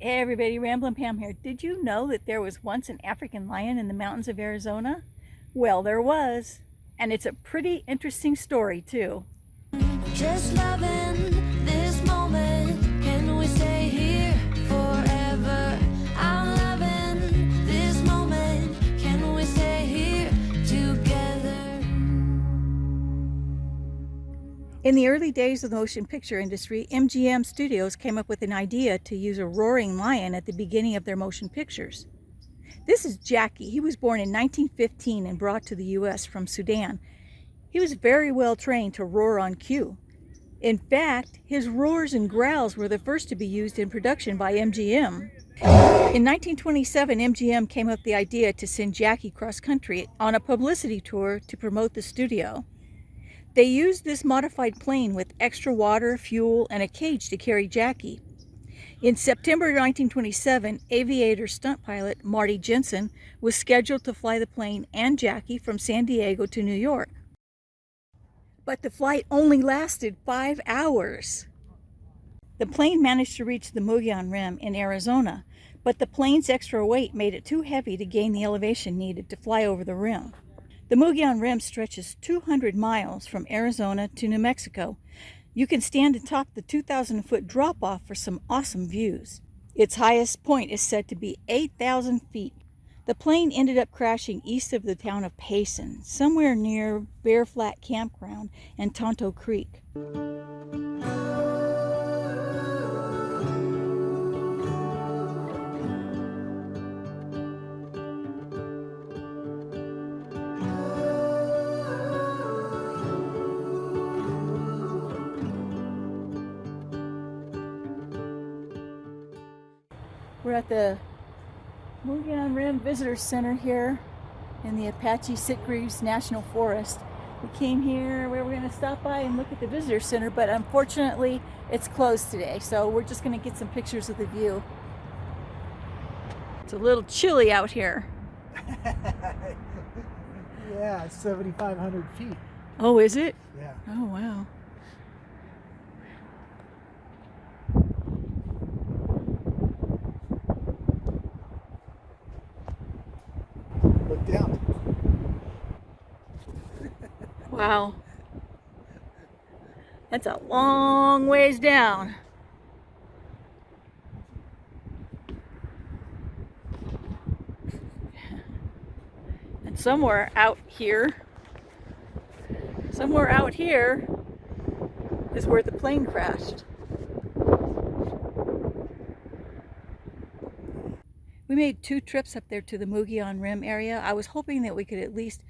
Everybody, Ramblin' Pam here. Did you know that there was once an African lion in the mountains of Arizona? Well, there was. And it's a pretty interesting story too. In the early days of the motion picture industry, MGM Studios came up with an idea to use a roaring lion at the beginning of their motion pictures. This is Jackie. He was born in 1915 and brought to the U.S. from Sudan. He was very well trained to roar on cue. In fact, his roars and growls were the first to be used in production by MGM. In 1927, MGM came up with the idea to send Jackie cross country on a publicity tour to promote the studio. They used this modified plane with extra water, fuel, and a cage to carry Jackie. In September 1927, aviator stunt pilot Marty Jensen was scheduled to fly the plane and Jackie from San Diego to New York. But the flight only lasted five hours. The plane managed to reach the Mogollon Rim in Arizona, but the plane's extra weight made it too heavy to gain the elevation needed to fly over the rim. The Mogollon Rim stretches 200 miles from Arizona to New Mexico, you can stand atop the 2,000 foot drop off for some awesome views. Its highest point is said to be 8,000 feet. The plane ended up crashing east of the town of Payson, somewhere near Bear Flat Campground and Tonto Creek. We're at the Mogollon Rim Visitor Center here in the Apache Sitgreaves National Forest. We came here, we were going to stop by and look at the visitor center, but unfortunately it's closed today, so we're just going to get some pictures of the view. It's a little chilly out here. yeah, 7,500 feet. Oh, is it? Yeah. Oh, wow. down. Wow. That's a long ways down. And somewhere out here, somewhere out here is where the plane crashed. We made two trips up there to the Mogollon Rim area. I was hoping that we could at least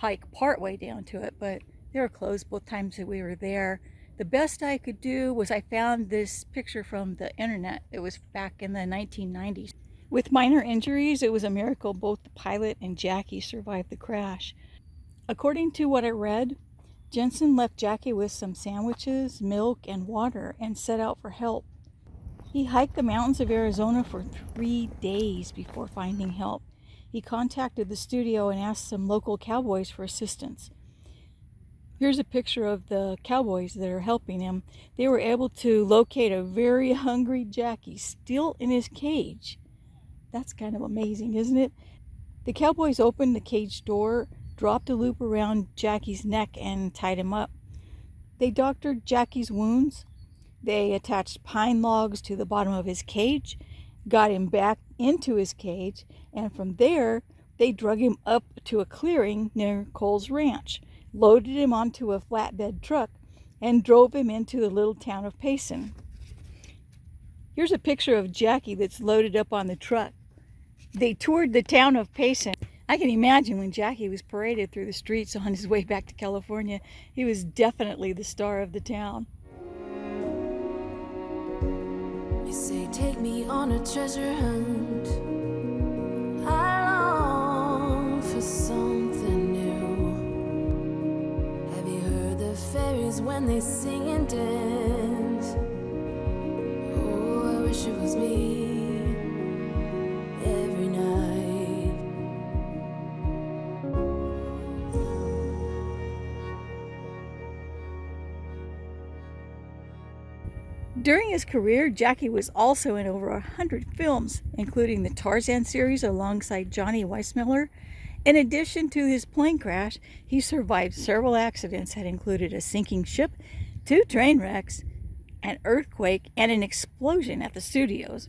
hike part way down to it, but they were closed both times that we were there. The best I could do was I found this picture from the internet. It was back in the 1990s. With minor injuries, it was a miracle both the pilot and Jackie survived the crash. According to what I read, Jensen left Jackie with some sandwiches, milk, and water and set out for help. He hiked the mountains of Arizona for three days before finding help. He contacted the studio and asked some local cowboys for assistance. Here's a picture of the cowboys that are helping him. They were able to locate a very hungry Jackie still in his cage. That's kind of amazing, isn't it? The cowboys opened the cage door, dropped a loop around Jackie's neck, and tied him up. They doctored Jackie's wounds, they attached pine logs to the bottom of his cage, got him back into his cage, and from there they drug him up to a clearing near Cole's Ranch, loaded him onto a flatbed truck, and drove him into the little town of Payson. Here's a picture of Jackie that's loaded up on the truck. They toured the town of Payson. I can imagine when Jackie was paraded through the streets on his way back to California, he was definitely the star of the town. Take me on a treasure hunt. I long for something new. Have you heard the fairies when they sing and dance During his career, Jackie was also in over a hundred films, including the Tarzan series alongside Johnny Weissmuller. In addition to his plane crash, he survived several accidents that included a sinking ship, two train wrecks, an earthquake, and an explosion at the studios.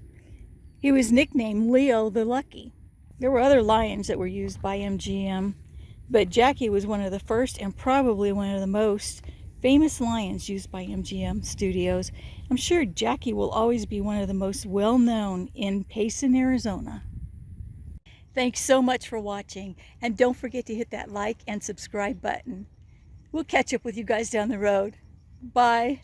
He was nicknamed Leo the Lucky. There were other lions that were used by MGM, but Jackie was one of the first and probably one of the most famous lions used by MGM Studios. I'm sure Jackie will always be one of the most well known in Payson, Arizona. Thanks so much for watching, and don't forget to hit that like and subscribe button. We'll catch up with you guys down the road. Bye.